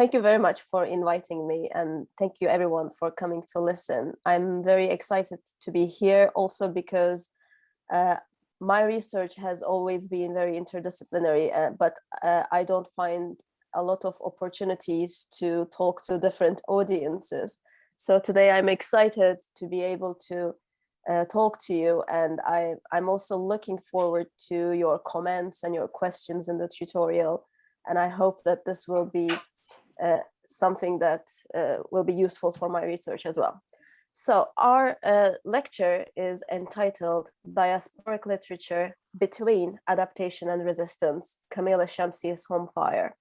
thank you very much for inviting me and thank you everyone for coming to listen. I'm very excited to be here also because uh, my research has always been very interdisciplinary, uh, but uh, I don't find a lot of opportunities to talk to different audiences. So today I'm excited to be able to uh, talk to you and I, I'm also looking forward to your comments and your questions in the tutorial. And I hope that this will be something that uh, will be useful for my research as well. So our uh, lecture is entitled Diasporic Literature Between Adaptation and Resistance, Kamila Shamsie's Home Fire.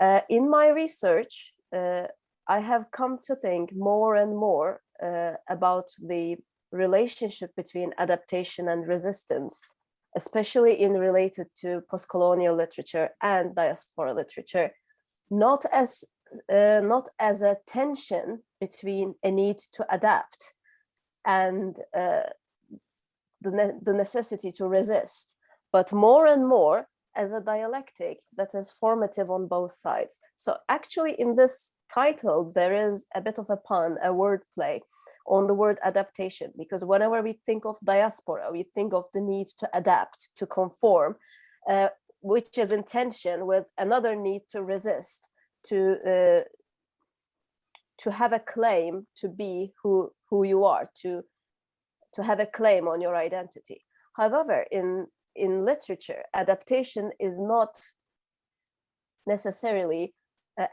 Uh, in my research, uh, I have come to think more and more uh, about the relationship between adaptation and resistance, especially in related to post-colonial literature and diaspora literature, not as uh, not as a tension between a need to adapt and uh, the, ne the necessity to resist, but more and more as a dialectic that is formative on both sides. So actually in this title, there is a bit of a pun, a wordplay on the word adaptation, because whenever we think of diaspora, we think of the need to adapt, to conform, uh, which is in tension with another need to resist, to uh, to have a claim to be who who you are, to to have a claim on your identity. However, in in literature, adaptation is not necessarily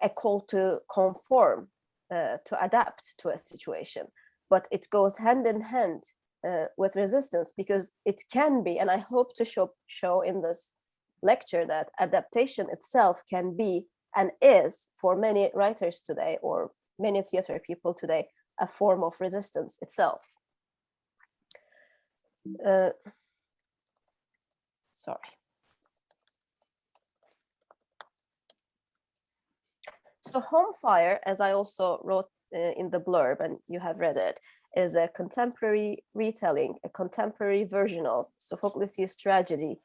a call to conform, uh, to adapt to a situation, but it goes hand in hand uh, with resistance because it can be, and I hope to show, show in this lecture that adaptation itself can be and is for many writers today or many theater people today a form of resistance itself. Uh, sorry. So Home Fire, as I also wrote uh, in the blurb and you have read it, is a contemporary retelling, a contemporary version of Sophocles' tragedy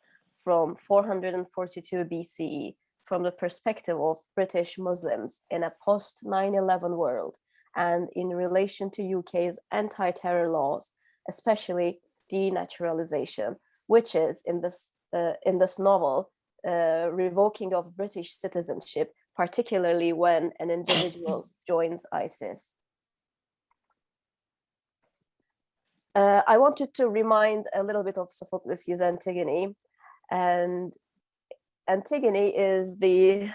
from 442 BCE from the perspective of British Muslims in a post 9-11 world and in relation to UK's anti-terror laws, especially denaturalization, which is in this uh, in this novel uh, revoking of British citizenship, particularly when an individual joins ISIS. Uh, I wanted to remind a little bit of Sophocles' Antigone, and Antigone is the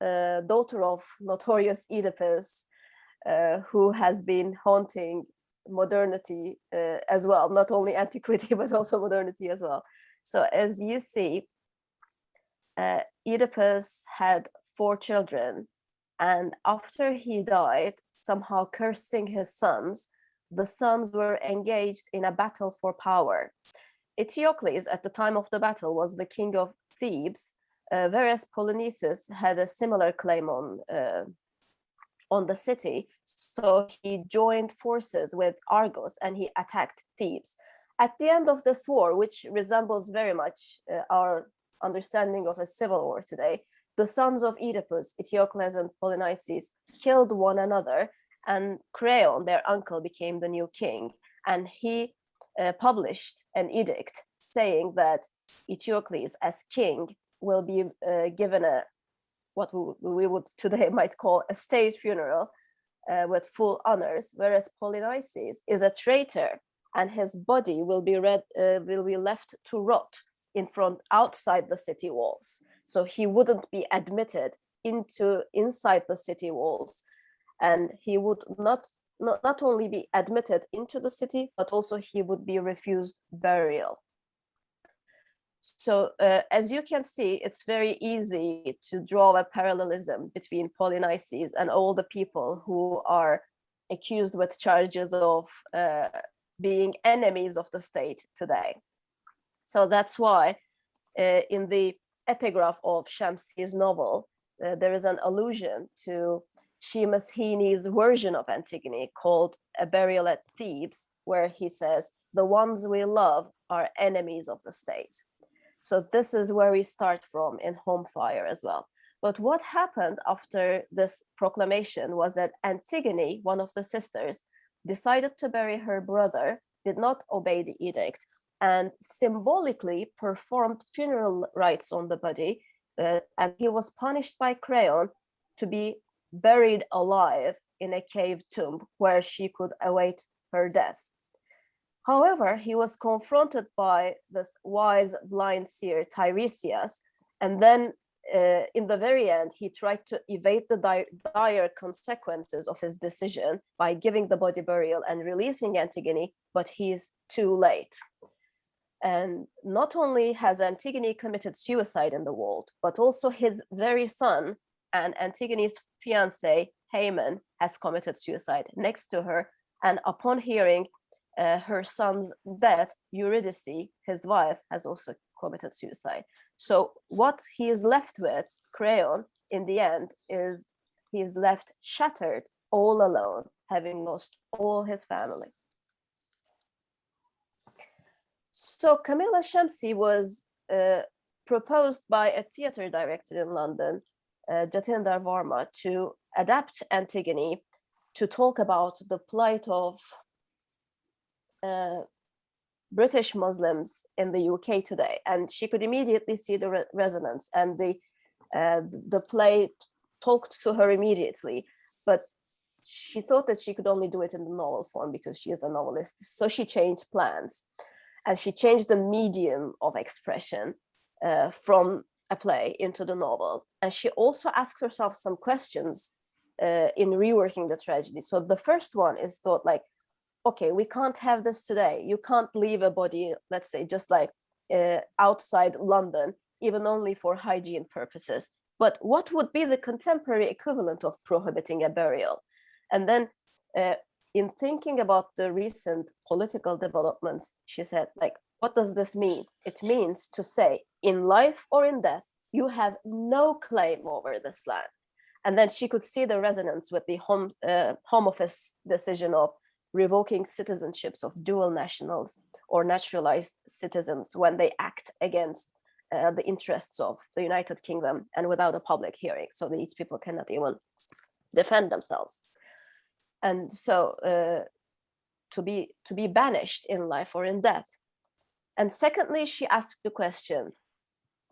uh, daughter of notorious Oedipus, uh, who has been haunting modernity uh, as well, not only antiquity, but also modernity as well. So as you see, uh, Oedipus had four children, and after he died, somehow cursing his sons, the sons were engaged in a battle for power. Eteocles, at the time of the battle, was the king of Thebes, uh, whereas Polynices had a similar claim on uh, on the city. So he joined forces with Argos and he attacked Thebes. At the end of this war, which resembles very much uh, our understanding of a civil war today, the sons of Oedipus, Eteocles and Polynices, killed one another and Creon, their uncle, became the new king. And he uh, published an edict saying that Eteocles as king will be uh, given a what we would today might call a state funeral uh, with full honors, whereas Polynices is a traitor and his body will be read, uh, will be left to rot in front outside the city walls. So he wouldn't be admitted into inside the city walls and he would not, not, not only be admitted into the city, but also he would be refused burial. So uh, as you can see, it's very easy to draw a parallelism between Polynices and all the people who are accused with charges of uh, being enemies of the state today. So that's why uh, in the epigraph of Shamsie's novel, uh, there is an allusion to Seamus Heaney's version of Antigone called A Burial at Thebes, where he says, the ones we love are enemies of the state. So this is where we start from in Home Fire as well. But what happened after this proclamation was that Antigone, one of the sisters, decided to bury her brother, did not obey the edict, and symbolically performed funeral rites on the body, uh, and he was punished by Creon to be buried alive in a cave tomb where she could await her death. However, he was confronted by this wise blind seer Tiresias, and then uh, in the very end, he tried to evade the di dire consequences of his decision by giving the body burial and releasing Antigone, but he's too late. And not only has Antigone committed suicide in the world, but also his very son and Antigone's fiance, Haemon, has committed suicide next to her. And upon hearing uh, her son's death, Eurydice, his wife, has also committed suicide. So what he is left with, Creon, in the end, is he is left shattered, all alone, having lost all his family. So Kamila Shamsie was uh, proposed by a theater director in London, uh, Jatinder Verma, to adapt Antigone to talk about the plight of uh, British Muslims in the UK today, and she could immediately see the re resonance and the uh, the play talked to her immediately, but she thought that she could only do it in the novel form because she is a novelist. So she changed plans and she changed the medium of expression uh, from a play into the novel. And she also asks herself some questions uh, in reworking the tragedy. So the first one is thought like, okay, we can't have this today. You can't leave a body, let's say, just like uh, outside London, even only for hygiene purposes. But what would be the contemporary equivalent of prohibiting a burial? And then uh, in thinking about the recent political developments, she said, like, what does this mean? It means to say, in life or in death, you have no claim over this land. And then she could see the resonance with the home, uh, home office decision of revoking citizenships of dual nationals or naturalized citizens when they act against uh, the interests of the United Kingdom and without a public hearing. So these people cannot even defend themselves. And so uh, to be to be banished in life or in death. And secondly, she asked the question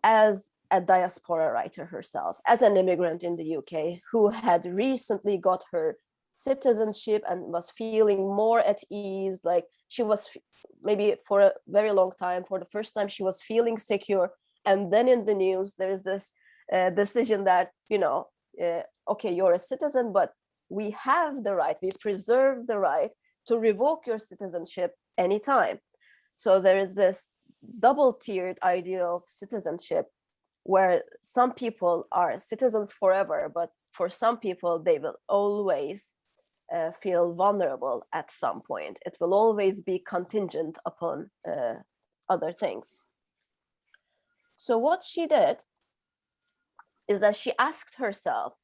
as a diaspora writer herself, as an immigrant in the UK who had recently got her citizenship and was feeling more at ease like she was maybe for a very long time for the first time she was feeling secure. And then in the news there is this uh, decision that you know uh, okay you're a citizen but we have the right we preserve the right to revoke your citizenship anytime so there is this double tiered idea of citizenship where some people are citizens forever but for some people they will always uh, feel vulnerable at some point. It will always be contingent upon uh, other things. So what she did is that she asked herself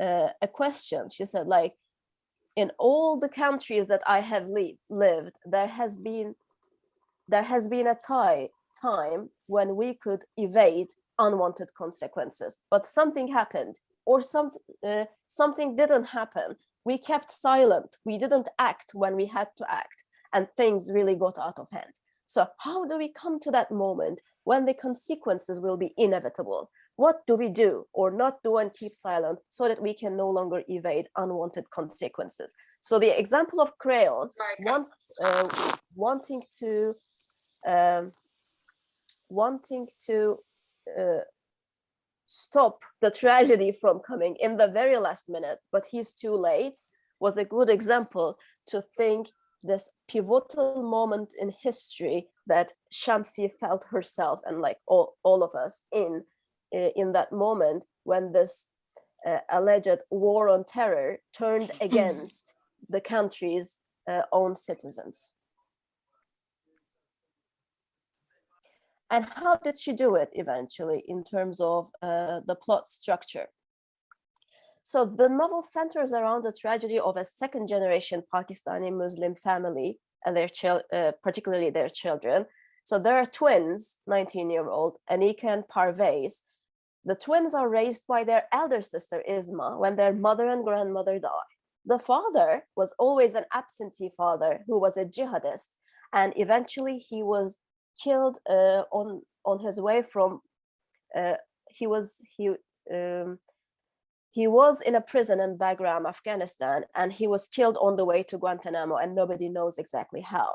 uh, a question. She said, like, in all the countries that I have lived, there has been there has been a tie, time when we could evade unwanted consequences, but something happened or some, uh, something didn't happen we kept silent. We didn't act when we had to act and things really got out of hand. So how do we come to that moment when the consequences will be inevitable? What do we do or not do and keep silent so that we can no longer evade unwanted consequences? So the example of Creon, one, uh, wanting to um, wanting to uh, stop the tragedy from coming in the very last minute, but he's too late, was a good example to think this pivotal moment in history that Shamsie felt herself and like all, all of us in, in that moment when this uh, alleged war on terror turned against the country's uh, own citizens. And how did she do it eventually in terms of uh, the plot structure? So the novel centers around the tragedy of a second generation Pakistani Muslim family and their uh, particularly their children. So there are twins, 19 year old Aneeka and Parvaiz. The twins are raised by their elder sister Isma when their mother and grandmother die. The father was always an absentee father who was a jihadist and eventually he was killed uh, on on his way from uh, he was he um, he was in a prison in Bagram, Afghanistan, and he was killed on the way to Guantanamo, and nobody knows exactly how.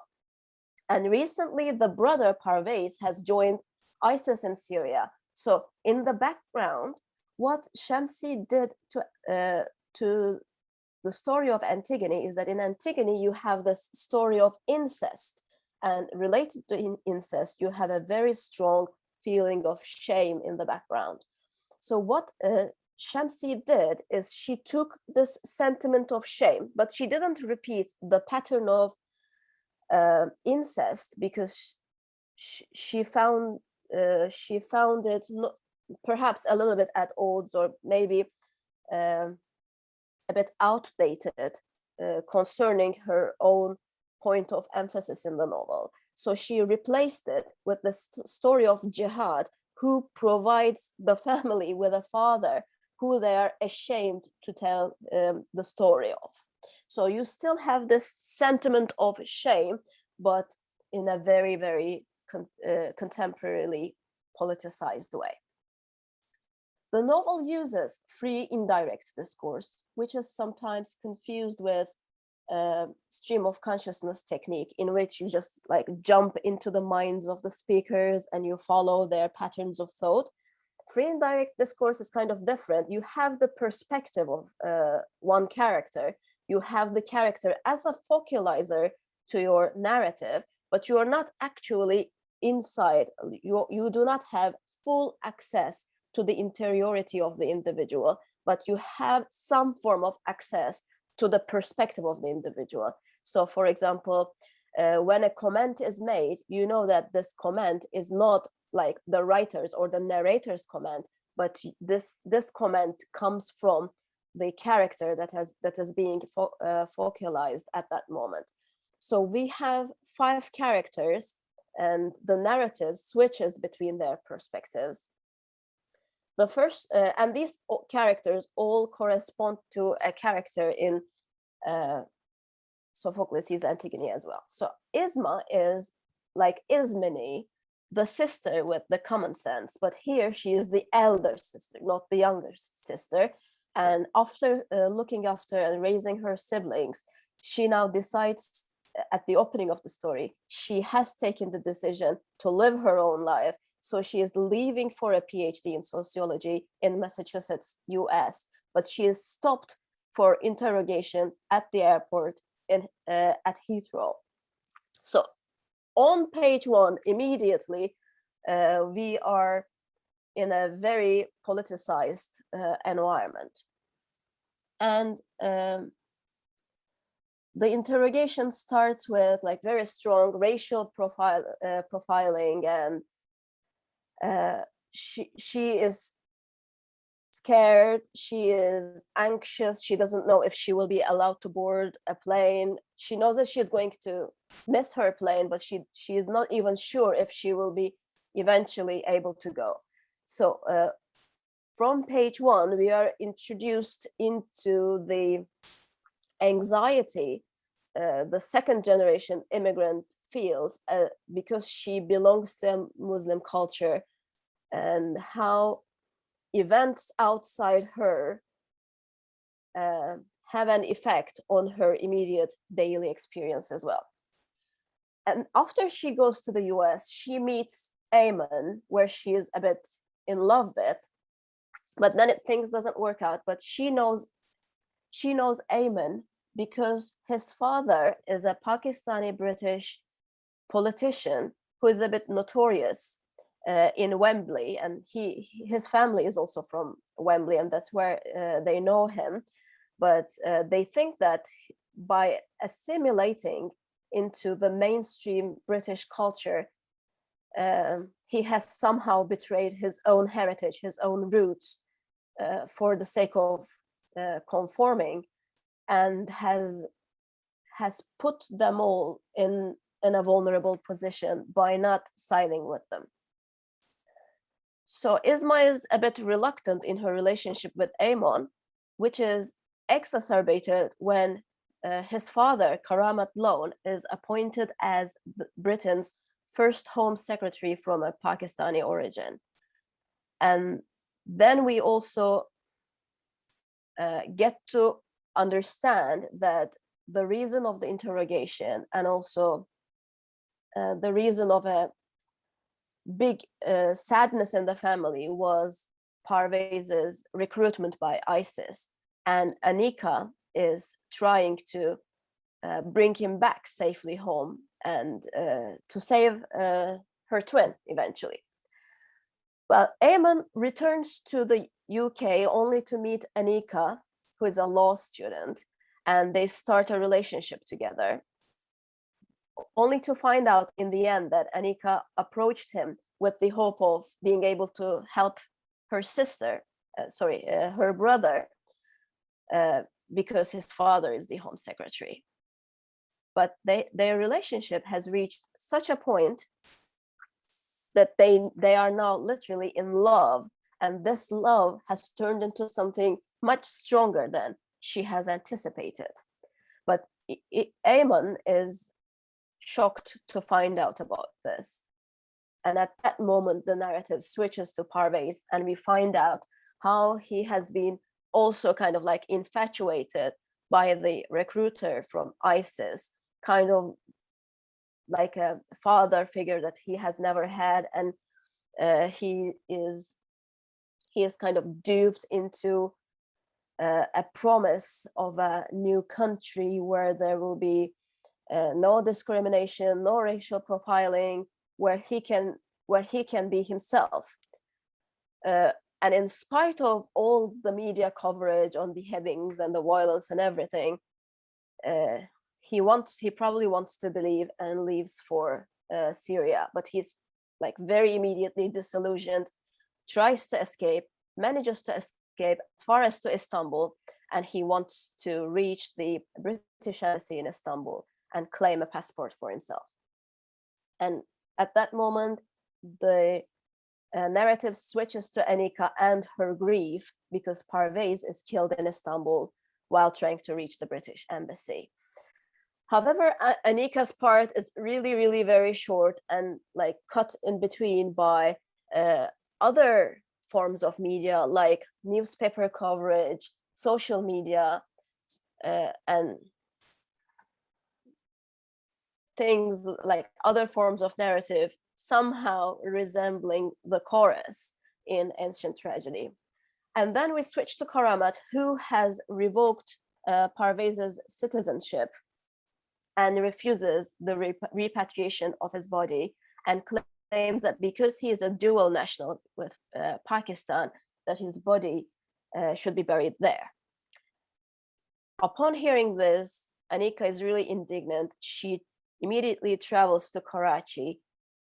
And recently, the brother Parvaiz has joined ISIS in Syria. So in the background, what Shamsie did to uh, to the story of Antigone is that in Antigone, you have this story of incest. And related to in incest, you have a very strong feeling of shame in the background. So what uh, Shamsie did is she took this sentiment of shame, but she didn't repeat the pattern of uh, incest because she, she found uh, she found it not, perhaps a little bit at odds or maybe um, a bit outdated uh, concerning her own point of emphasis in the novel. So she replaced it with the st story of jihad, who provides the family with a father who they are ashamed to tell um, the story of. So you still have this sentiment of shame, but in a very, very con uh, contemporarily politicized way. The novel uses free indirect discourse, which is sometimes confused with a stream of consciousness technique in which you just like jump into the minds of the speakers and you follow their patterns of thought. Free indirect discourse is kind of different. You have the perspective of uh, one character. You have the character as a focalizer to your narrative, but you are not actually inside. You, you do not have full access to the interiority of the individual, but you have some form of access to the perspective of the individual. So for example, uh, when a comment is made, you know that this comment is not like the writer's or the narrator's comment, but this this comment comes from the character that has that is being fo uh, focalized at that moment. So we have five characters and the narrative switches between their perspectives the first uh, and these characters all correspond to a character in uh, Sophocles' Antigone as well. So Isma is like Ismene, the sister with the common sense, but here she is the elder sister, not the younger sister. And after uh, looking after and raising her siblings, she now decides at the opening of the story, she has taken the decision to live her own life so she is leaving for a PhD in sociology in Massachusetts, US, but she is stopped for interrogation at the airport in uh, at Heathrow. So on page one, immediately, uh, we are in a very politicized uh, environment. And um, the interrogation starts with like very strong racial profile uh, profiling and uh, she she is scared she is anxious she doesn't know if she will be allowed to board a plane. She knows that she's going to miss her plane but she she is not even sure if she will be eventually able to go. So uh, from page one we are introduced into the anxiety uh, the second generation immigrant feels uh, because she belongs to a Muslim culture and how events outside her uh, have an effect on her immediate daily experience as well. And after she goes to the US, she meets Eamonn, where she is a bit in love with, but then it, things doesn't work out. But she knows, she knows Eamonn because his father is a Pakistani British politician who is a bit notorious uh, in Wembley, and he his family is also from Wembley, and that's where uh, they know him. But uh, they think that by assimilating into the mainstream British culture, um, he has somehow betrayed his own heritage, his own roots, uh, for the sake of uh, conforming, and has has put them all in in a vulnerable position by not siding with them. So Isma is a bit reluctant in her relationship with Eamonn, which is exacerbated when uh, his father, Karamat Lone, is appointed as Britain's first Home Secretary from a Pakistani origin. And then we also uh, get to understand that the reason of the interrogation and also uh, the reason of a big uh, sadness in the family was Parvaiz's recruitment by ISIS and Aneeka is trying to uh, bring him back safely home and uh, to save uh, her twin eventually. But Eamonn returns to the UK only to meet Aneeka, who is a law student, and they start a relationship together only to find out in the end that Aneeka approached him with the hope of being able to help her sister, uh, sorry, uh, her brother, uh, because his father is the home secretary. But they, their relationship has reached such a point that they, they are now literally in love. And this love has turned into something much stronger than she has anticipated. But Eamonn is shocked to find out about this. And at that moment, the narrative switches to Parvaiz and we find out how he has been also kind of like infatuated by the recruiter from ISIS, kind of like a father figure that he has never had. And uh, he is he is kind of duped into uh, a promise of a new country where there will be uh, no discrimination, no racial profiling, where he can where he can be himself. Uh, and in spite of all the media coverage on the beheadings and the violence and everything, uh, he wants he probably wants to believe and leaves for uh, Syria, but he's like very immediately disillusioned, tries to escape, manages to escape as far as to Istanbul, and he wants to reach the British embassy in Istanbul and claim a passport for himself. And at that moment, the uh, narrative switches to Aneeka and her grief because Parvaiz is killed in Istanbul while trying to reach the British embassy. However, Aneeka's part is really, really very short and like cut in between by uh, other forms of media like newspaper coverage, social media, uh, and things like other forms of narrative somehow resembling the chorus in ancient tragedy. And then we switch to Karamat, who has revoked uh, Parvaiz's citizenship and refuses the repatriation of his body and claims that because he is a dual national with uh, Pakistan, that his body uh, should be buried there. Upon hearing this, Aneeka is really indignant. She immediately travels to Karachi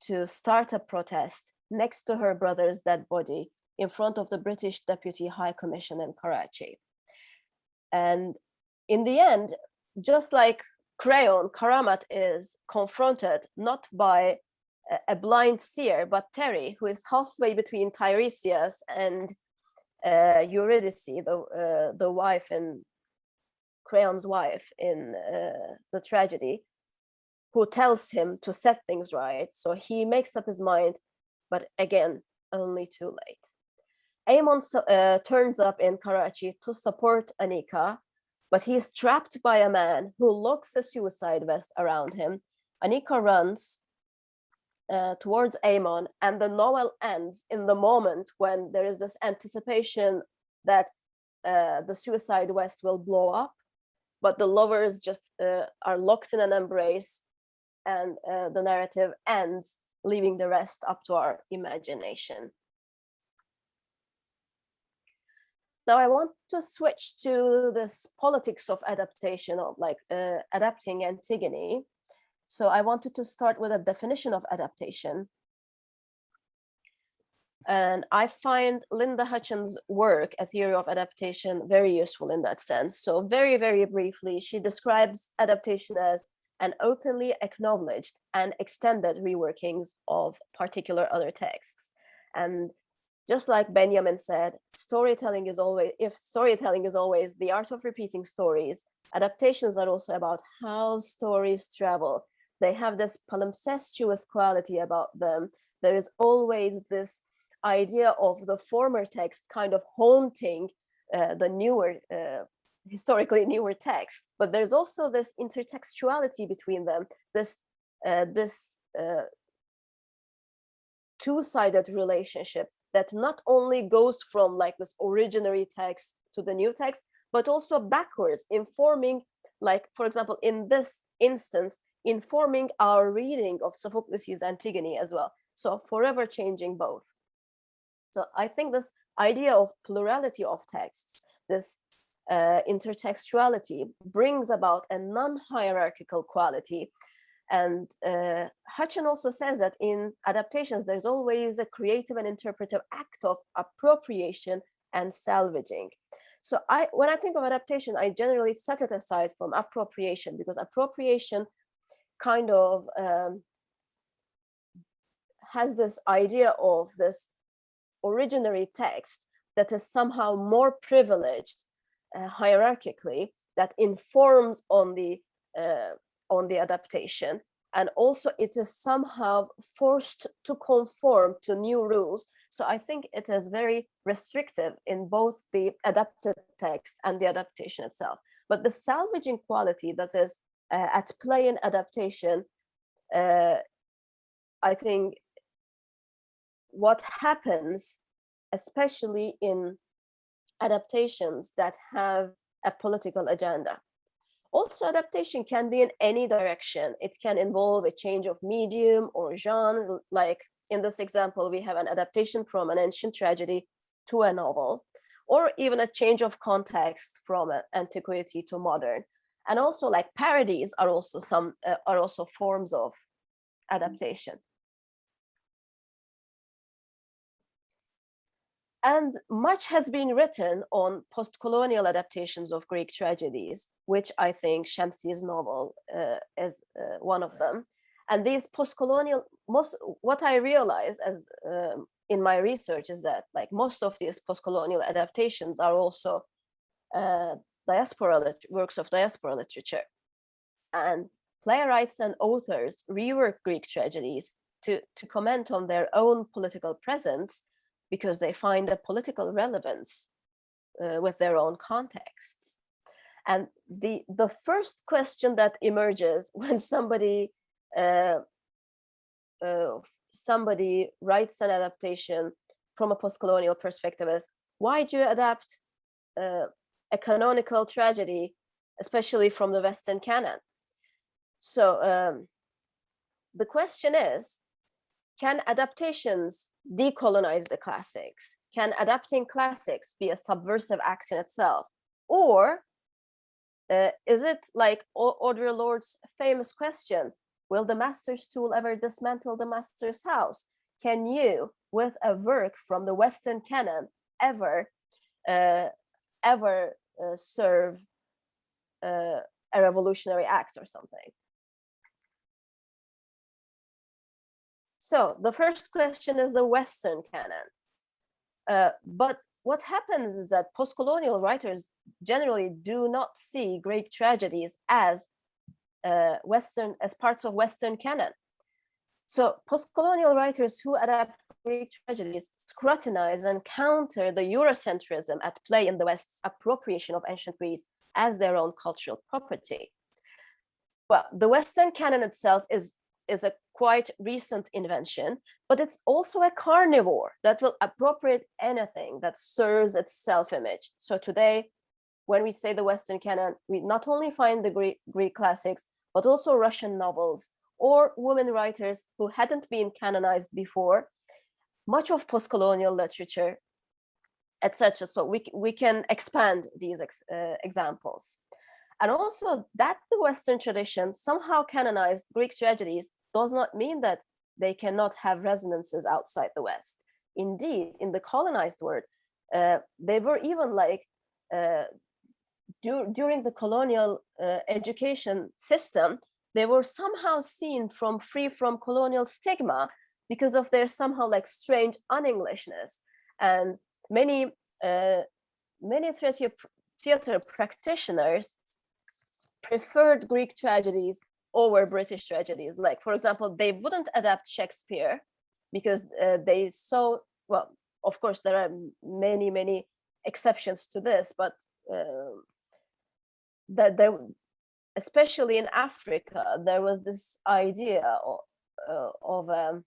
to start a protest next to her brother's dead body in front of the British Deputy High Commission in Karachi. And in the end, just like Creon, Karamat is confronted not by a blind seer, but Terry, who is halfway between Tiresias and uh, Eurydice, the, uh, the wife and Creon's wife in uh, the tragedy, who tells him to set things right. So he makes up his mind, but again, only too late. Eamonn uh, turns up in Karachi to support Aneeka, but he is trapped by a man who locks a suicide vest around him. Aneeka runs uh, towards Eamonn and the novel ends in the moment when there is this anticipation that uh, the suicide vest will blow up, but the lovers just uh, are locked in an embrace and uh, the narrative ends, leaving the rest up to our imagination. Now I want to switch to this politics of adaptation of like uh, adapting Antigone. So I wanted to start with a definition of adaptation. And I find Linda Hutcheon's work, A Theory of Adaptation, very useful in that sense. So very, very briefly, she describes adaptation as and openly acknowledged and extended reworkings of particular other texts. And just like Benjamin said, storytelling is always, if storytelling is always the art of repeating stories, adaptations are also about how stories travel. They have this palimpsestuous quality about them. There is always this idea of the former text kind of haunting uh, the newer, uh, historically newer text, but there's also this intertextuality between them, this, uh, this uh, two-sided relationship that not only goes from like this originary text to the new text, but also backwards, informing, like, for example, in this instance, informing our reading of Sophocles' Antigone as well. So forever changing both. So I think this idea of plurality of texts, this uh, intertextuality brings about a non-hierarchical quality and uh, Hutcheon also says that in adaptations, there's always a creative and interpretive act of appropriation and salvaging. So I, when I think of adaptation, I generally set it aside from appropriation because appropriation kind of um, has this idea of this originary text that is somehow more privileged uh, hierarchically that informs on the uh, on the adaptation. And also it is somehow forced to conform to new rules. So I think it is very restrictive in both the adapted text and the adaptation itself. But the salvaging quality that is uh, at play in adaptation, uh, I think what happens, especially in adaptations that have a political agenda. Also, adaptation can be in any direction. It can involve a change of medium or genre, like in this example, we have an adaptation from an ancient tragedy to a novel, or even a change of context from antiquity to modern. And also like parodies are also some uh, are also forms of adaptation. And much has been written on post-colonial adaptations of Greek tragedies, which I think Shamsie's novel uh, is uh, one of them. And these post-colonial, most what I realized as um, in my research is that like most of these post-colonial adaptations are also uh, diaspora works of diaspora literature. And playwrights and authors rework Greek tragedies to, to comment on their own political presence because they find a political relevance uh, with their own contexts. And the, the first question that emerges when somebody uh, uh, somebody writes an adaptation from a post-colonial perspective is, why do you adapt uh, a canonical tragedy, especially from the Western canon? So um, the question is, can adaptations decolonize the classics? Can adapting classics be a subversive act in itself? Or uh, is it like Audre Lorde's famous question, will the master's tool ever dismantle the master's house? Can you, with a work from the Western canon, ever, uh, ever uh, serve uh, a revolutionary act or something? So the first question is the Western canon. Uh, but what happens is that post-colonial writers generally do not see Greek tragedies as uh, Western, as parts of Western canon. So post-colonial writers who adapt Greek tragedies scrutinize and counter the Eurocentrism at play in the West's appropriation of ancient Greece as their own cultural property. Well, the Western canon itself is is a quite recent invention, but it's also a carnivore that will appropriate anything that serves its self-image. So today, when we say the Western canon, we not only find the Greek, Greek classics, but also Russian novels or women writers who hadn't been canonized before, much of post-colonial literature, etc. So we, we can expand these ex, uh, examples. And also that the Western tradition somehow canonized Greek tragedies does not mean that they cannot have resonances outside the West. Indeed, in the colonized world, uh, they were even like uh, dur during the colonial uh, education system, they were somehow seen from free from colonial stigma because of their somehow like strange un-Englishness. And many, uh, many theater, theater practitioners preferred Greek tragedies over British tragedies. Like, for example, they wouldn't adapt Shakespeare because uh, they saw, well, of course, there are many, many exceptions to this, but uh, that there, especially in Africa, there was this idea of, uh, of um,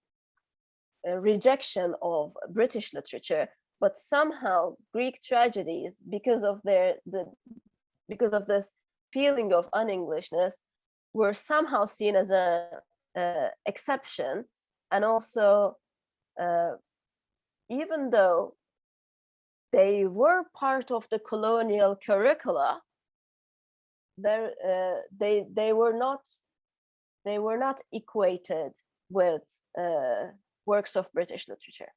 a rejection of British literature, but somehow Greek tragedies, because of their the because of this feeling of un-Englishness, were somehow seen as a, a exception, and also uh, even though they were part of the colonial curricula, there uh, they they were not they were not equated with uh, works of British literature.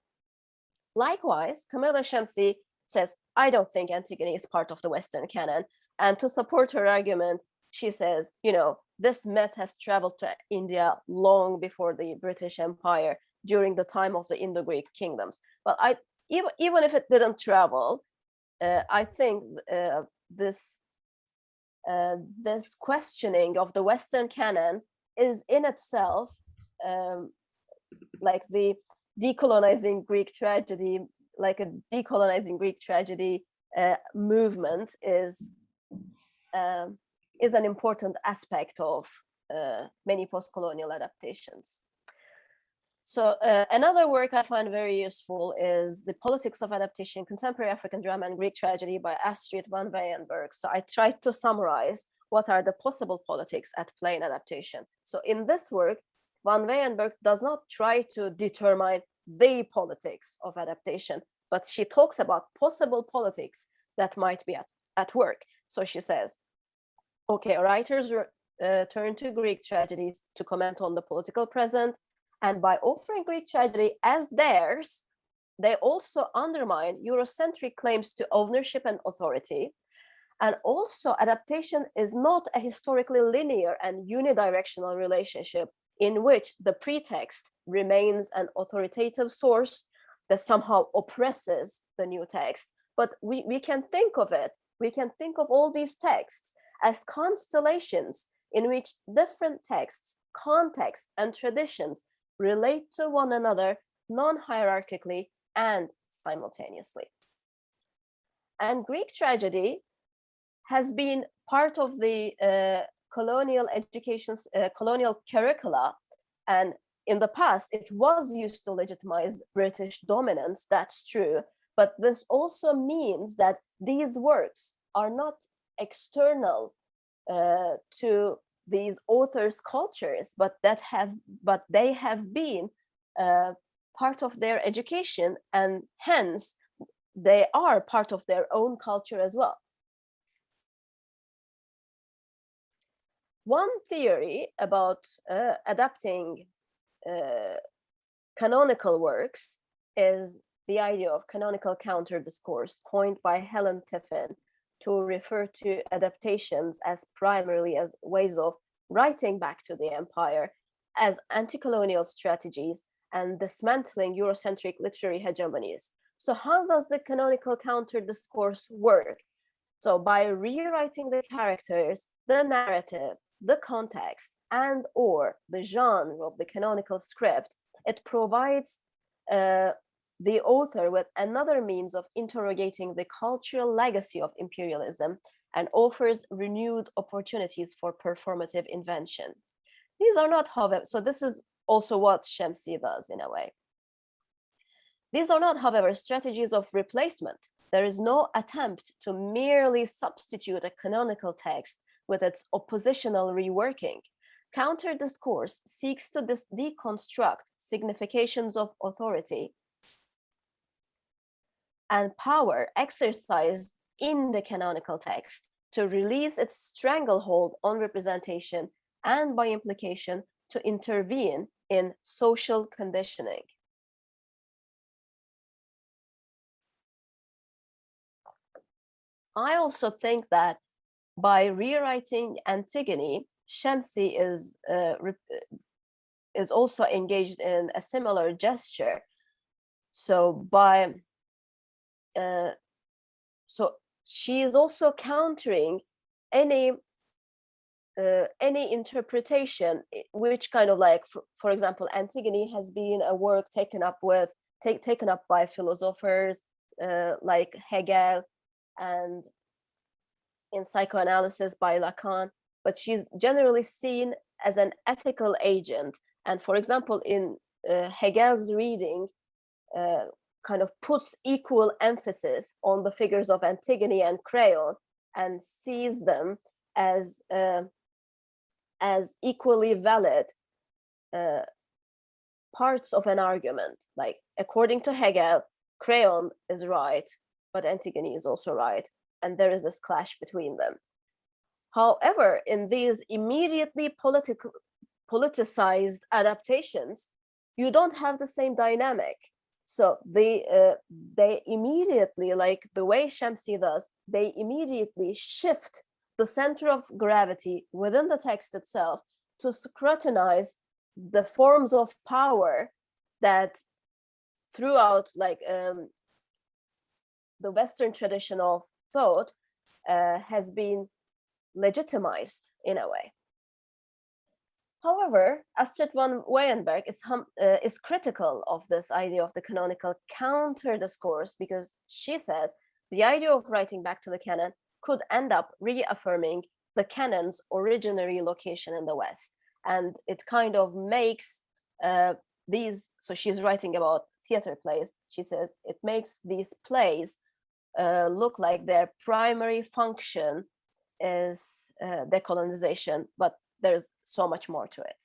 Likewise, Kamila Shamsie says, I don't think Antigone is part of the Western canon. And to support her argument, she says, you know, this myth has traveled to India long before the British Empire during the time of the Indo-Greek kingdoms. But I, even, even if it didn't travel, uh, I think uh, this uh, this questioning of the Western canon is in itself um, like the decolonizing Greek tragedy, like a decolonizing Greek tragedy uh, movement is uh, is an important aspect of uh, many post-colonial adaptations. So uh, another work I find very useful is The Politics of Adaptation, Contemporary African Drama and Greek Tragedy by Astrid van Weyenberg. So I tried to summarize what are the possible politics at play in adaptation. So in this work, Van Weyenberg does not try to determine the politics of adaptation, but she talks about possible politics that might be at, at work. So she says, okay, writers uh, turn to Greek tragedies to comment on the political present, and by offering Greek tragedy as theirs, they also undermine Eurocentric claims to ownership and authority. And also adaptation is not a historically linear and unidirectional relationship in which the pretext remains an authoritative source that somehow oppresses the new text. But we, we can think of it, we can think of all these texts as constellations in which different texts, contexts, and traditions relate to one another non-hierarchically and simultaneously. And Greek tragedy has been part of the uh, colonial education, uh, colonial curricula, and in the past it was used to legitimize British dominance, that's true, but this also means that these works are not external uh, to these authors' cultures, but that have but they have been uh, part of their education, and hence they are part of their own culture as well. One theory about uh, adapting uh, canonical works is the idea of canonical counter discourse coined by Helen Tiffin to refer to adaptations as primarily as ways of writing back to the empire as anti-colonial strategies and dismantling Eurocentric literary hegemonies. So how does the canonical counter discourse work? So by rewriting the characters, the narrative, the context, and or the genre of the canonical script, it provides uh, the author with another means of interrogating the cultural legacy of imperialism and offers renewed opportunities for performative invention. These are not, however, so this is also what Shamsie does in a way. These are not, however, strategies of replacement. There is no attempt to merely substitute a canonical text with its oppositional reworking. Counter discourse seeks to deconstruct significations of authority and power exercised in the canonical text to release its stranglehold on representation and by implication to intervene in social conditioning. I also think that by rewriting Antigone, Shamsie is uh, is also engaged in a similar gesture. So by uh, so she is also countering any uh, any interpretation which kind of like for, for, example antigone has been a work taken up with take, taken up by philosophers uh, like hegel and in psychoanalysis by lacan but she's generally seen as an ethical agent. And for example in uh, hegel's reading uh, kind of puts equal emphasis on the figures of antigone and creon and sees them as uh, as equally valid uh, parts of an argument. Like according to Hegel, Creon is right, but Antigone is also right. And there is this clash between them. However, in these immediately political, politicized adaptations, you don't have the same dynamic. So they uh, they immediately, like the way Shamsie does, they immediately shift the center of gravity within the text itself to scrutinize the forms of power that throughout like um, the Western tradition of thought uh, has been legitimized in a way. However, Astrid von Weyenberg is, uh, is critical of this idea of the canonical counter discourse because she says the idea of writing back to the canon could end up reaffirming the canon's originary location in the West. And it kind of makes uh, these, so she's writing about theater plays, she says, it makes these plays uh, look like their primary function is uh, decolonization, but there's so much more to it.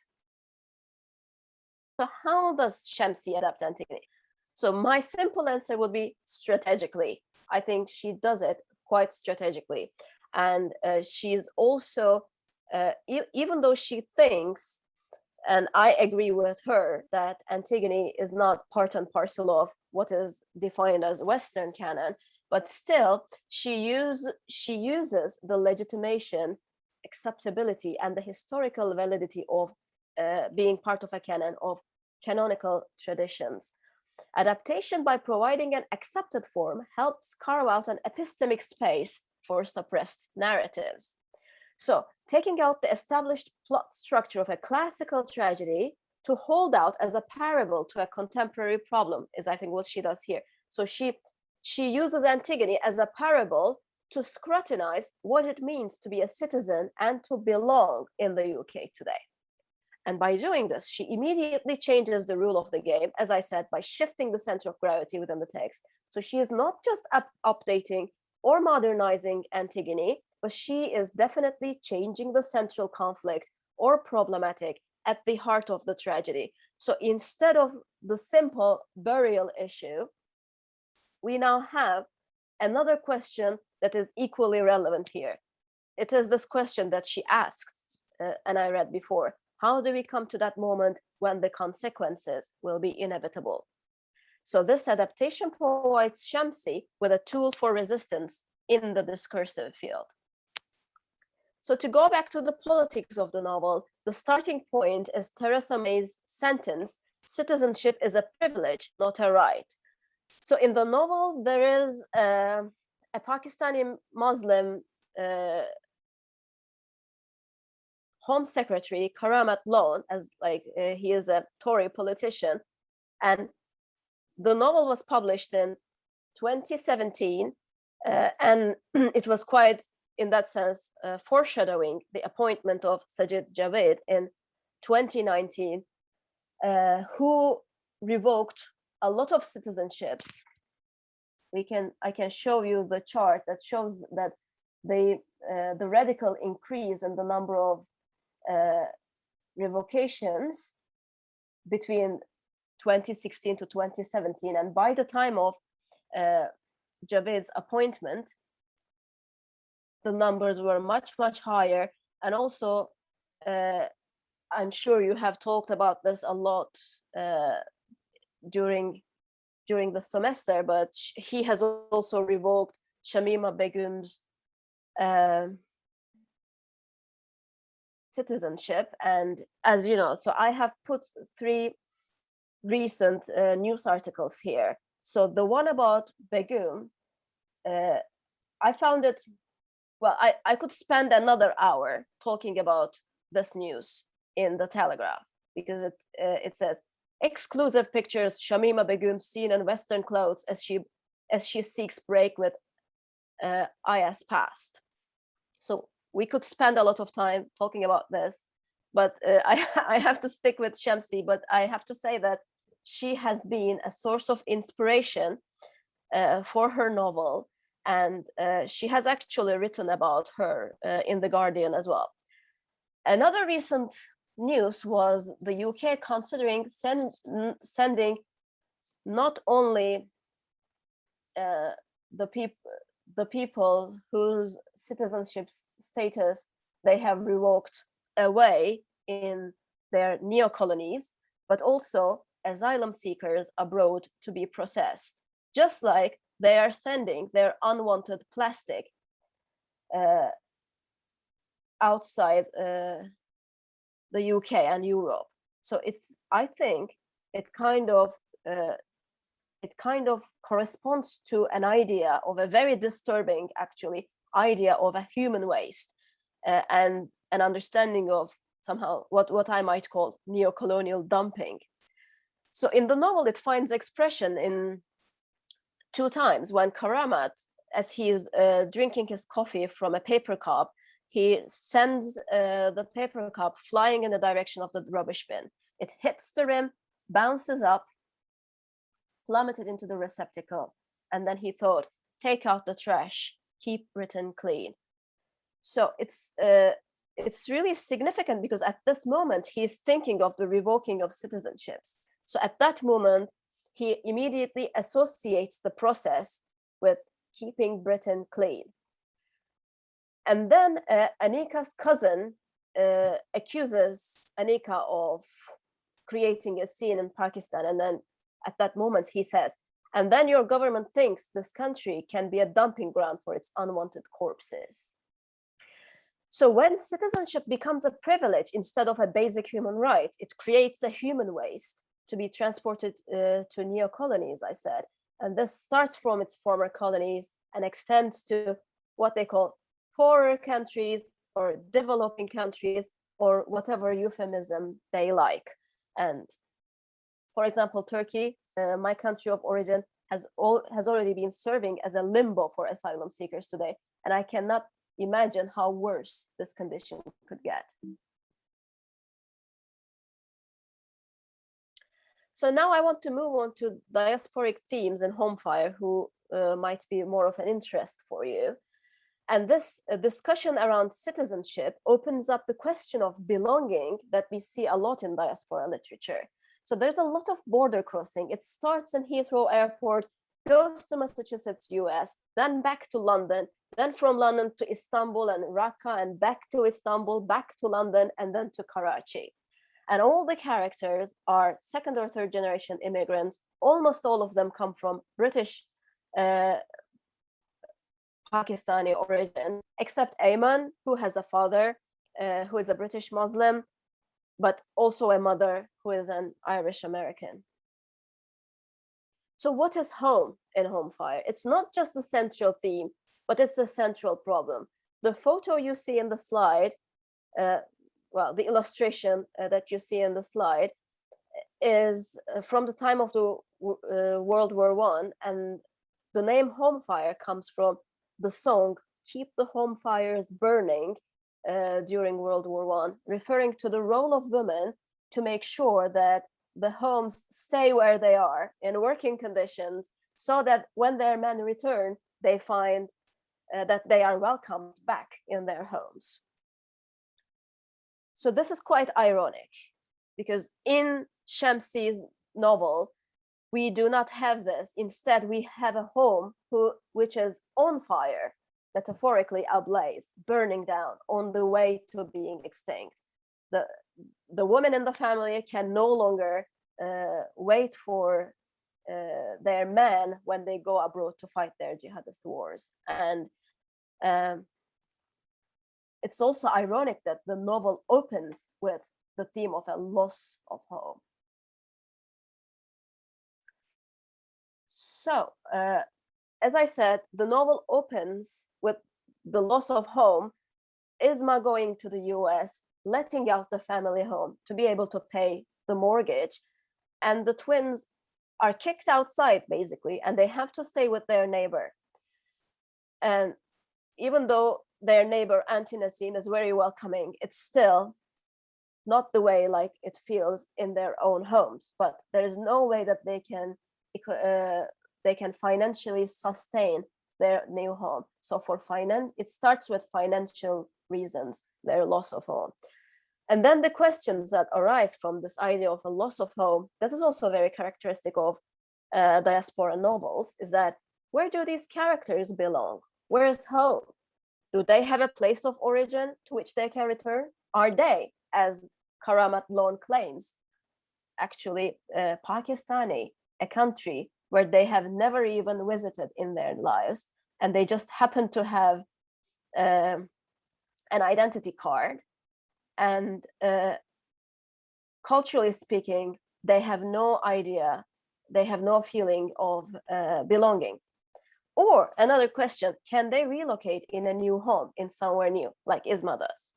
So how does Shamsie adapt Antigone? So my simple answer would be strategically. I think she does it quite strategically. And uh, she's also, uh, e even though she thinks, and I agree with her, that Antigone is not part and parcel of what is defined as Western canon, but still she use she uses the legitimation acceptability and the historical validity of uh, being part of a canon of canonical traditions Adaptation by providing an accepted form helps carve out an epistemic space for suppressed narratives. So taking out the established plot structure of a classical tragedy to hold out as a parable to a contemporary problem is I think what she does here. So she she uses Antigone as a parable to scrutinize what it means to be a citizen and to belong in the UK today. And by doing this, she immediately changes the rule of the game, as I said, by shifting the center of gravity within the text. So she is not just up updating or modernizing Antigone, but she is definitely changing the central conflict or problematic at the heart of the tragedy. So instead of the simple burial issue, we now have another question that is equally relevant here. It is this question that she asked, uh, and I read before. How do we come to that moment when the consequences will be inevitable? So this adaptation provides Shamsie with a tool for resistance in the discursive field. So to go back to the politics of the novel, the starting point is Theresa May's sentence, citizenship is a privilege, not a right. So in the novel, there is uh, a Pakistani Muslim uh, Home Secretary Karamat Lone, as like uh, he is a Tory politician, and the novel was published in 2017, uh, and it was quite, in that sense, uh, foreshadowing the appointment of Sajid Javid in 2019, uh, who revoked a lot of citizenships. We can, I can show you the chart that shows that the uh, the radical increase in the number of uh, revocations between 2016 to 2017. And by the time of uh, Javid's appointment, the numbers were much, much higher. And also, uh, I'm sure you have talked about this a lot uh, during during the semester, but he has also revoked Shamima Begum's uh, citizenship. And as you know, so I have put three recent uh, news articles here. So the one about Begum uh, I found it, well, I, I could spend another hour talking about this news in the Telegraph because it, uh, it says, exclusive pictures, Shamima Begum seen in Western clothes as she, as she seeks break with uh, IS past. So we could spend a lot of time talking about this, but uh, I, I have to stick with Shamsie, but I have to say that she has been a source of inspiration uh, for her novel. And uh, she has actually written about her uh, in The Guardian as well. Another recent news was the UK considering send, sending not only uh, the people the people whose citizenship status they have revoked away in their neo-colonies, but also asylum seekers abroad to be processed, just like they are sending their unwanted plastic uh, outside uh, the UK and Europe. So it's, I think it kind of, uh, it kind of corresponds to an idea of a very disturbing, actually, idea of a human waste uh, and an understanding of somehow what, what I might call neo-colonial dumping. So in the novel, it finds expression in two times when Karamat, as he is uh, drinking his coffee from a paper cup, he sends uh, the paper cup flying in the direction of the rubbish bin. It hits the rim, bounces up, plummeted into the receptacle. And then he thought, take out the trash, keep Britain clean. So it's uh, it's really significant because at this moment he's thinking of the revoking of citizenships. So at that moment, he immediately associates the process with keeping Britain clean. And then uh, Aneeka's cousin uh, accuses Aneeka of creating a scene in Pakistan. And then at that moment he says, and then your government thinks this country can be a dumping ground for its unwanted corpses. So when citizenship becomes a privilege instead of a basic human right, it creates a human waste to be transported uh, to neo-colonies, I said. And this starts from its former colonies and extends to what they call poorer countries or developing countries or whatever euphemism they like. And for example, Turkey, uh, my country of origin, has, all, has already been serving as a limbo for asylum seekers today. And I cannot imagine how worse this condition could get. So now I want to move on to diasporic themes in Homefire who uh, might be more of an interest for you. And this uh, discussion around citizenship opens up the question of belonging that we see a lot in diaspora literature. So there's a lot of border crossing. It starts in Heathrow Airport, goes to Massachusetts, US, then back to London, then from London to Istanbul and Raqqa and back to Istanbul, back to London, and then to Karachi. And all the characters are second or third generation immigrants. Almost all of them come from British uh, Pakistani origin, except Eamonn, who has a father uh, who is a British Muslim, but also a mother who is an Irish American. So what is home in home fire? It's not just the central theme, but it's the central problem. The photo you see in the slide, uh, well, the illustration uh, that you see in the slide is uh, from the time of the uh, World War One, and the name home fire comes from the song "Keep the Home Fires Burning" uh, during World War One, referring to the role of women to make sure that the homes stay where they are in working conditions so that when their men return, they find uh, that they are welcomed back in their homes. So this is quite ironic because in Shamsie's novel, we do not have this. Instead, we have a home who, which is on fire, metaphorically ablaze, burning down on the way to being extinct. The, the woman in the family can no longer uh, wait for uh, their men when they go abroad to fight their jihadist wars. And um, it's also ironic that the novel opens with the theme of a loss of home. So uh, as I said, the novel opens with the loss of home, Isma going to the US, letting out the family home to be able to pay the mortgage. And the twins are kicked outside basically, and they have to stay with their neighbor. And even though their neighbor Auntie Nassim is very welcoming, it's still not the way like it feels in their own homes, but there is no way that they can uh, they can financially sustain their new home. So for finance, it starts with financial reasons, their loss of home. And then the questions that arise from this idea of a loss of home, that is also very characteristic of uh, diaspora novels, is that where do these characters belong? Where is home? Do they have a place of origin to which they can return? Are they, as Karamat Lone claims, actually uh, Pakistani, a country where they have never even visited in their lives, and they just happen to have um, an identity card. And uh, culturally speaking, they have no idea, they have no feeling of uh, belonging. Or another question, can they relocate in a new home in somewhere new, like Isma does?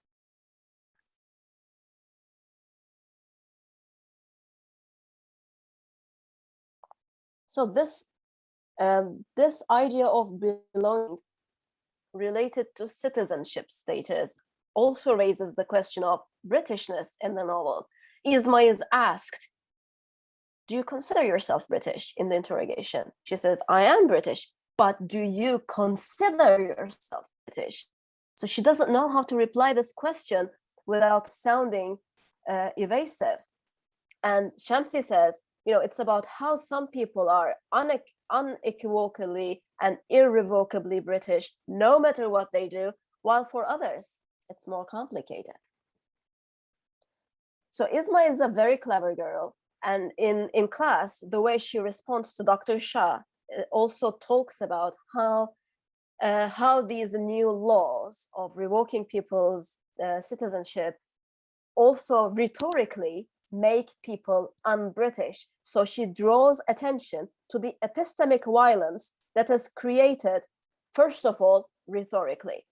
So this, um, this idea of belonging related to citizenship status also raises the question of Britishness in the novel. Isma is asked, do you consider yourself British in the interrogation? She says, I am British, but do you consider yourself British? So she doesn't know how to reply this question without sounding uh, evasive. And Shamsie says, you know, it's about how some people are unequivocally and irrevocably British, no matter what they do, while for others, it's more complicated. So Isma is a very clever girl. And in, in class, the way she responds to Dr. Shah uh, also talks about how, uh, how these new laws of revoking people's uh, citizenship also rhetorically make people un-British. So she draws attention to the epistemic violence that is created, first of all, rhetorically.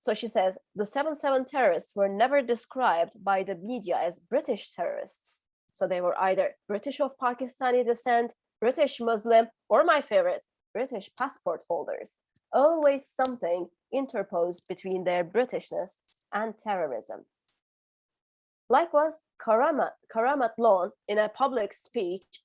So she says, the 7-7 terrorists were never described by the media as British terrorists. So they were either British of Pakistani descent, British Muslim, or my favorite, British passport holders. Always something interposed between their Britishness and terrorism. Likewise, Karamat, Karamat Lone, in a public speech,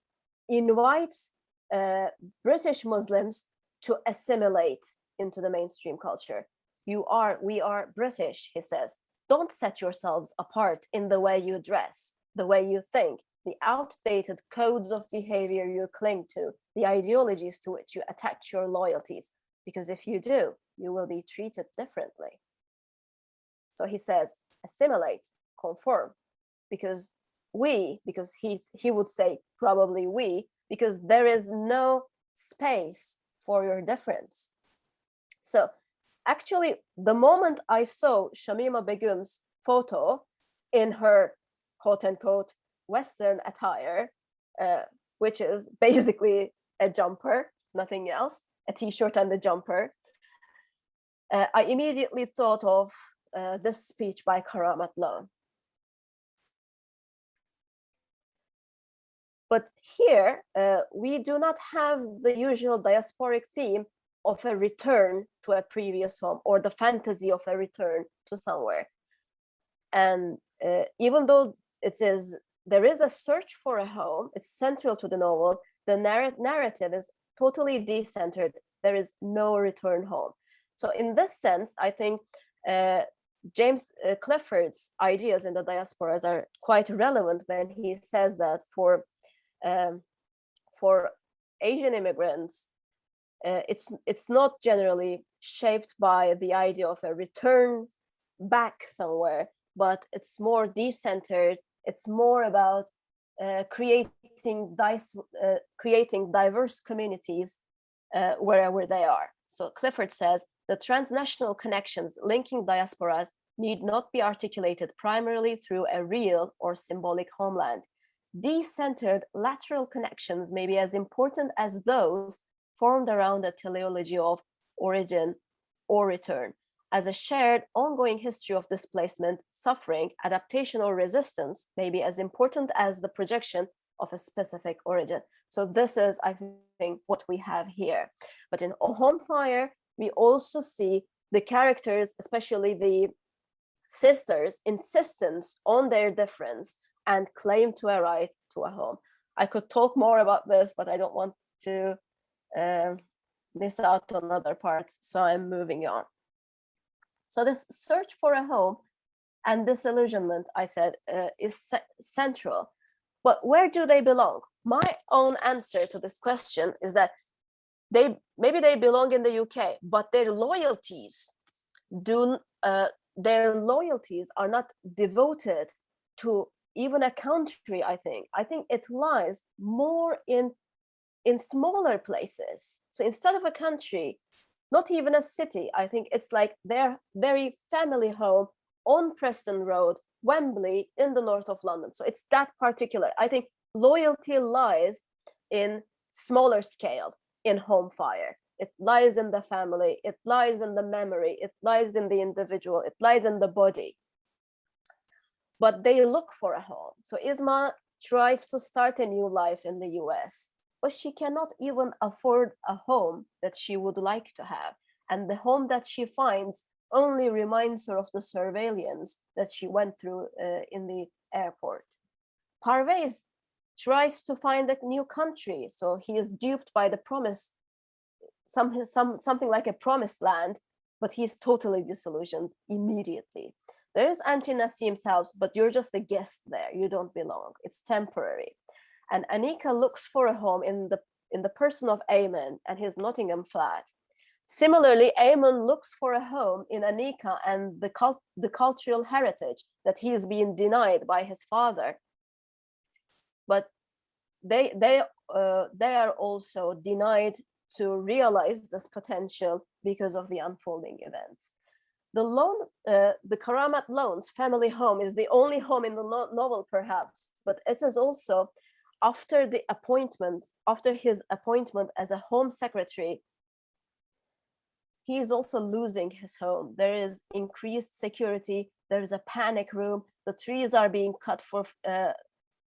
invites uh, British Muslims to assimilate into the mainstream culture. You are, we are British, he says. Don't set yourselves apart in the way you dress, the way you think, the outdated codes of behavior you cling to, the ideologies to which you attach your loyalties, because if you do, you will be treated differently. So he says, assimilate, conform because we because he's he would say probably we because there is no space for your difference. So actually the moment i saw shamima begum's photo in her quote unquote western attire uh, which is basically a jumper nothing else a t-shirt and a jumper uh, i immediately thought of uh, this speech by Karamat But here, uh, we do not have the usual diasporic theme of a return to a previous home or the fantasy of a return to somewhere. And uh, even though it is, there is a search for a home, it's central to the novel, the narr narrative is totally decentered. There is no return home. So in this sense, I think uh, James uh, Clifford's ideas in the diasporas are quite relevant when he says that for um, for Asian immigrants, uh, it's it's not generally shaped by the idea of a return back somewhere, but it's more decentered. It's more about uh, creating dice, uh, creating diverse communities uh, wherever they are. So Clifford says the transnational connections linking diasporas need not be articulated primarily through a real or symbolic homeland decentered lateral connections may be as important as those formed around a teleology of origin or return as a shared ongoing history of displacement, suffering, adaptation or resistance may be as important as the projection of a specific origin. So this is, I think, what we have here. But in Home Fire, we also see the characters, especially the sisters, insistence on their difference and claim to a right to a home. I could talk more about this, but I don't want to uh, miss out on other parts, so I'm moving on. So this search for a home and disillusionment, I said, uh, is central. But where do they belong? My own answer to this question is that they maybe they belong in the UK, but their loyalties do uh, their loyalties are not devoted to even a country. I think I think it lies more in in smaller places. So instead of a country, not even a city. I think it's like their very family home on Preston Road, Wembley in the north of London. So it's that particular. I think loyalty lies in smaller scale in home fire. It lies in the family, it lies in the memory, it lies in the individual, it lies in the body. But they look for a home. So Isma tries to start a new life in the US but she cannot even afford a home that she would like to have. And the home that she finds only reminds her of the surveillance that she went through uh, in the airport. Parvaiz tries to find a new country, so he is duped by the promise, some, some, something like a promised land, but he's totally disillusioned immediately. There's Auntie Nasim's house, but you're just a guest there. You don't belong. It's temporary. And Aneeka looks for a home in the, in the person of Eamonn and his Nottingham flat. Similarly, Eamonn looks for a home in Aneeka and the, cult the cultural heritage that he is being denied by his father. But they, they, uh, they are also denied to realize this potential because of the unfolding events. The Lone, uh, the Karamat Lone's family home is the only home in the no novel, perhaps, but it is also after the appointment, after his appointment as a home secretary, he is also losing his home. There is increased security. There is a panic room. The trees are being cut for uh,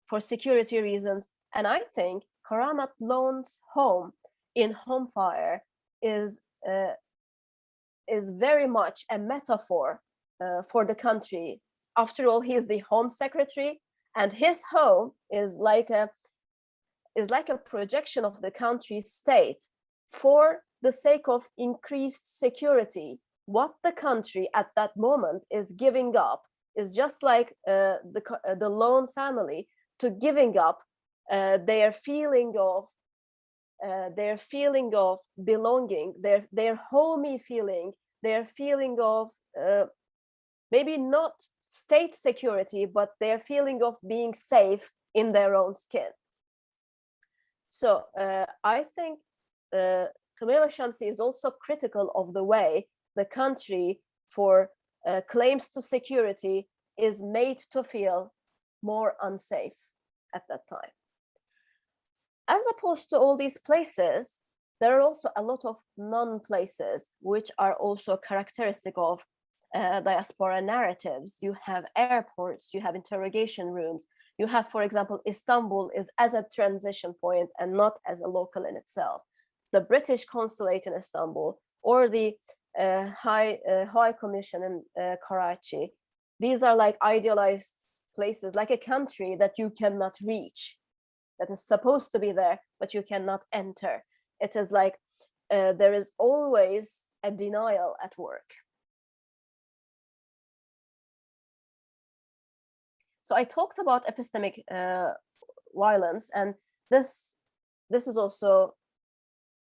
for security reasons. And I think Karamat Lone's home in Home Fire is uh, is very much a metaphor uh, for the country. After all, he's the home secretary and his home is like a is like a projection of the country's state for the sake of increased security. What the country at that moment is giving up is just like uh, the, uh, the lone family to giving up uh, their feeling of uh, their feeling of belonging, their their homey feeling, their feeling of uh, maybe not state security, but their feeling of being safe in their own skin. So uh, I think uh, Kamila Shamsie is also critical of the way the country for uh, claims to security is made to feel more unsafe at that time. As opposed to all these places, there are also a lot of non-places which are also characteristic of uh, diaspora narratives. You have airports, you have interrogation rooms, you have, for example, Istanbul is as a transition point and not as a local in itself. The British consulate in Istanbul or the uh, High, uh, High Commission in uh, Karachi, these are like idealized places, like a country that you cannot reach, that is supposed to be there, but you cannot enter. It is like uh, there is always a denial at work. So I talked about epistemic uh, violence, and this this is also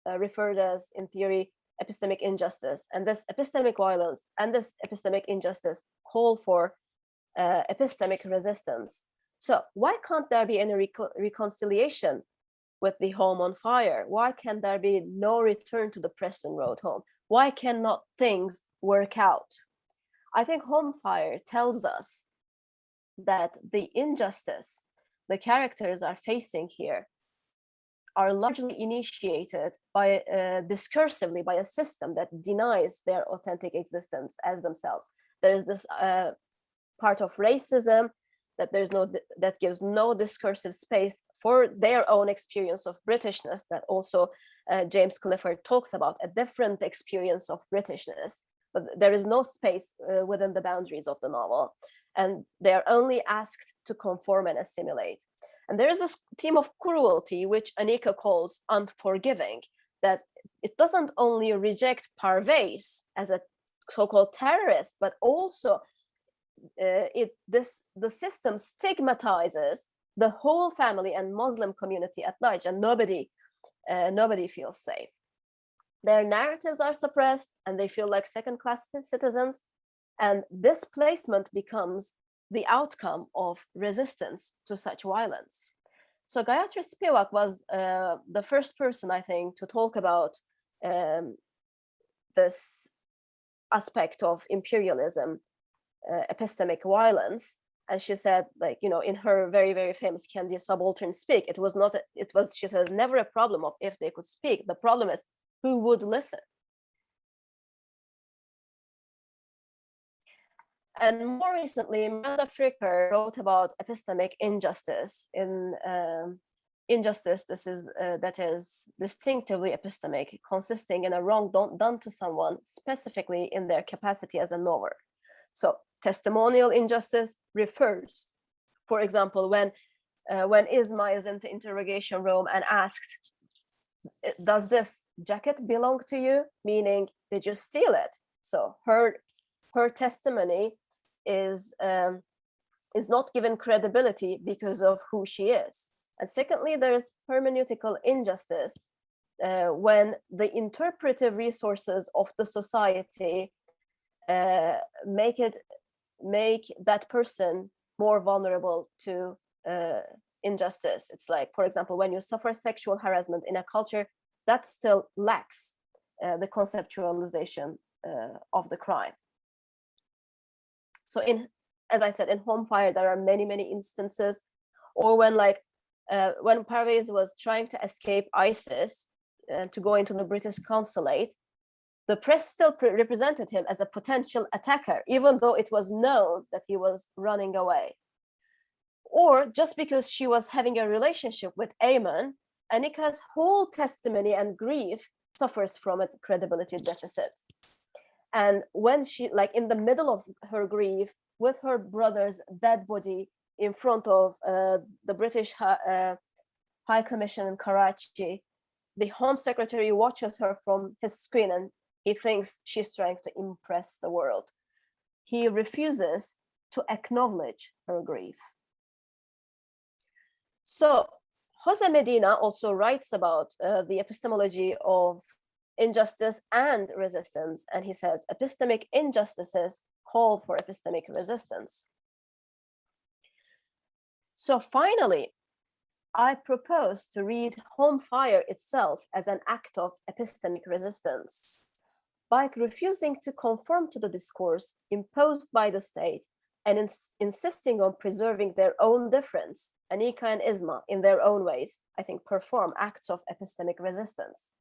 uh, referred as, in theory, epistemic injustice. And this epistemic violence and this epistemic injustice call for uh, epistemic resistance. So why can't there be any reco reconciliation with the home on fire? Why can there be no return to the Preston Road home? Why cannot things work out? I think home fire tells us that the injustice the characters are facing here are largely initiated by uh, discursively by a system that denies their authentic existence as themselves. There is this uh, part of racism that there's no that gives no discursive space for their own experience of Britishness that also uh, James Clifford talks about a different experience of Britishness, but there is no space uh, within the boundaries of the novel. And they are only asked to conform and assimilate. And there is this theme of cruelty, which Aneeka calls unforgiving, that it doesn't only reject Parvaiz as a so-called terrorist, but also uh, it this the system stigmatizes the whole family and Muslim community at large, and nobody uh, nobody feels safe. Their narratives are suppressed, and they feel like second-class citizens. And displacement becomes the outcome of resistance to such violence. So Gayatri Spivak was uh, the first person, I think, to talk about um, this aspect of imperialism, uh, epistemic violence. And she said, like, you know, in her very, very famous Can the Subaltern Speak? It was not, a, it was, she says, never a problem of if they could speak. The problem is who would listen. And more recently, Miranda Fricker wrote about epistemic injustice in um, injustice this is uh, that is distinctively epistemic, consisting in a wrong done to someone specifically in their capacity as a knower. So testimonial injustice refers, for example, when uh, when Isma is in the interrogation room and asked, does this jacket belong to you? Meaning, did you steal it? So her her testimony is um, is not given credibility because of who she is. And secondly, there's hermeneutical injustice uh, when the interpretive resources of the society uh, make it make that person more vulnerable to uh, injustice. It's like, for example, when you suffer sexual harassment in a culture that still lacks uh, the conceptualization uh, of the crime. So in, as I said, in Home Fire, there are many, many instances, or when like, uh, when Parvaiz was trying to escape ISIS uh, to go into the British consulate, the press still represented him as a potential attacker, even though it was known that he was running away. Or just because she was having a relationship with Eamonn, Aneeka's whole testimony and grief suffers from a credibility deficit and when she like in the middle of her grief with her brother's dead body in front of uh, the british uh, high commission in karachi the home secretary watches her from his screen and he thinks she's trying to impress the world he refuses to acknowledge her grief so Jose Medina also writes about uh, the epistemology of injustice and resistance. And he says epistemic injustices call for epistemic resistance. So finally, I propose to read Home Fire itself as an act of epistemic resistance. By refusing to conform to the discourse imposed by the state and ins insisting on preserving their own difference, Aneeka and Isma, in their own ways, I think perform acts of epistemic resistance.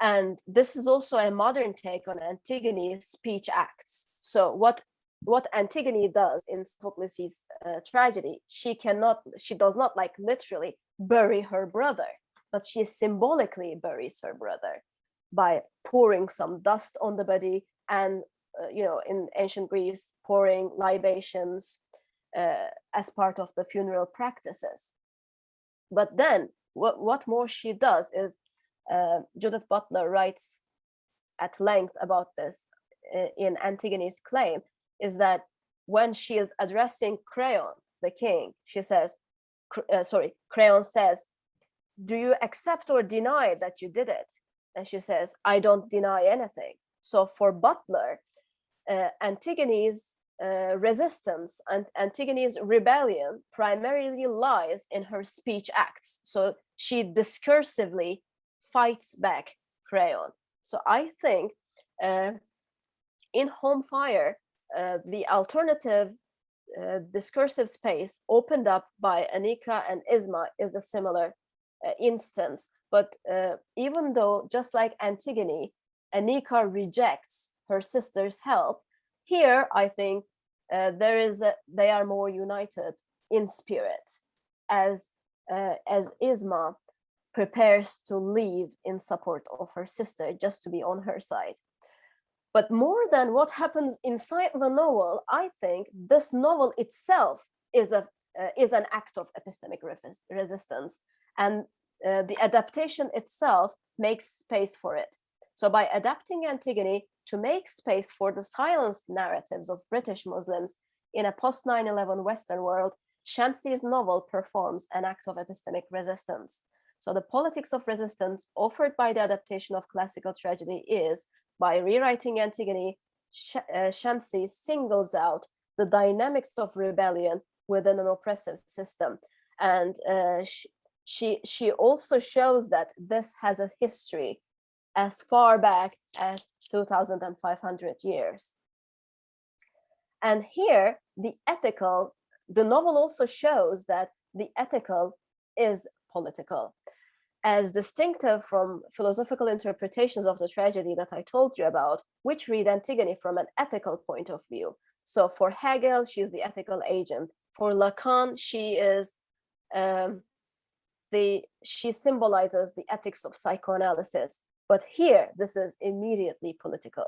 And this is also a modern take on Antigone's speech acts. So what what Antigone does in Sophocles' uh, tragedy, she cannot, she does not like literally bury her brother, but she symbolically buries her brother by pouring some dust on the body and, uh, you know, in ancient Greece, pouring libations uh, as part of the funeral practices. But then what, what more she does is uh, Judith Butler writes at length about this uh, in Antigone's claim, is that when she is addressing Creon, the king, she says, uh, sorry, Creon says, do you accept or deny that you did it? And she says, I don't deny anything. So for Butler, uh, Antigone's uh, resistance and Antigone's rebellion primarily lies in her speech acts. So she discursively fights back Creon. So I think uh, in Home Fire, uh, the alternative uh, discursive space opened up by Aneeka and Isma is a similar uh, instance. But uh, even though, just like Antigone, Aneeka rejects her sister's help, here I think uh, there is a, they are more united in spirit as uh, as Isma prepares to leave in support of her sister just to be on her side. But more than what happens inside the novel, I think this novel itself is a uh, is an act of epistemic resistance and uh, the adaptation itself makes space for it. So by adapting Antigone to make space for the silenced narratives of British Muslims in a post 9-11 Western world, Shamsie's novel performs an act of epistemic resistance. So the politics of resistance offered by the adaptation of classical tragedy is, by rewriting Antigone, uh, Shamsie singles out the dynamics of rebellion within an oppressive system. And uh, she, she also shows that this has a history as far back as 2,500 years. And here, the ethical, the novel also shows that the ethical is political. As distinctive from philosophical interpretations of the tragedy that I told you about, which read Antigone from an ethical point of view. So for Hegel, she's the ethical agent. For Lacan, she is um, the she symbolizes the ethics of psychoanalysis. But here, this is immediately political.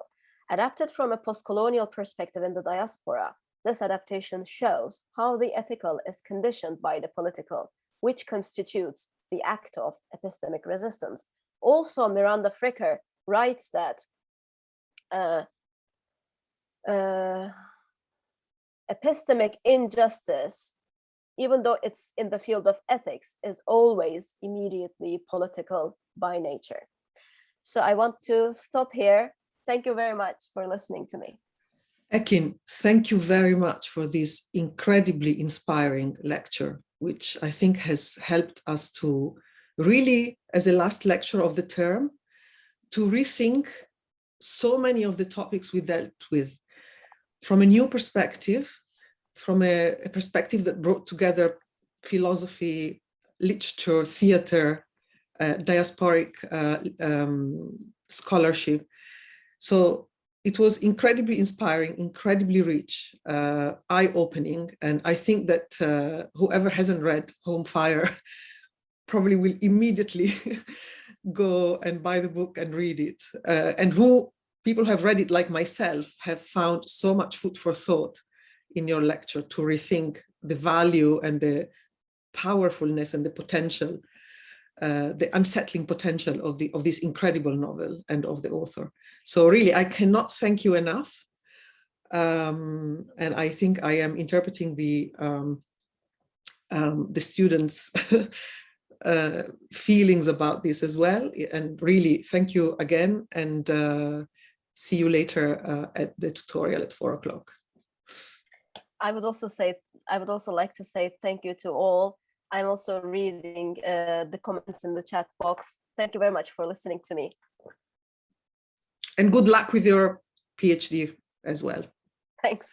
Adapted from a post-colonial perspective in the diaspora, this adaptation shows how the ethical is conditioned by the political, which constitutes the act of epistemic resistance. Also, Miranda Fricker writes that uh, uh, epistemic injustice, even though it's in the field of ethics, is always immediately political by nature. So I want to stop here. Thank you very much for listening to me. Ekin, thank you very much for this incredibly inspiring lecture, which I think has helped us to really, as a last lecture of the term, to rethink so many of the topics we dealt with from a new perspective, from a, a perspective that brought together philosophy, literature, theater, uh, diasporic uh, um, scholarship. So it was incredibly inspiring, incredibly rich, uh, eye-opening. And I think that uh, whoever hasn't read Home Fire probably will immediately go and buy the book and read it. Uh, and who people have read it like myself have found so much food for thought in your lecture to rethink the value and the powerfulness and the potential, uh, the unsettling potential of the of this incredible novel and of the author. So really, I cannot thank you enough. Um, and I think I am interpreting the um, um, the students' uh, feelings about this as well. And really, thank you again. And uh, see you later uh, at the tutorial at four o'clock. I would also say, I would also like to say thank you to all. I'm also reading uh, the comments in the chat box. Thank you very much for listening to me. And good luck with your PhD as well. Thanks.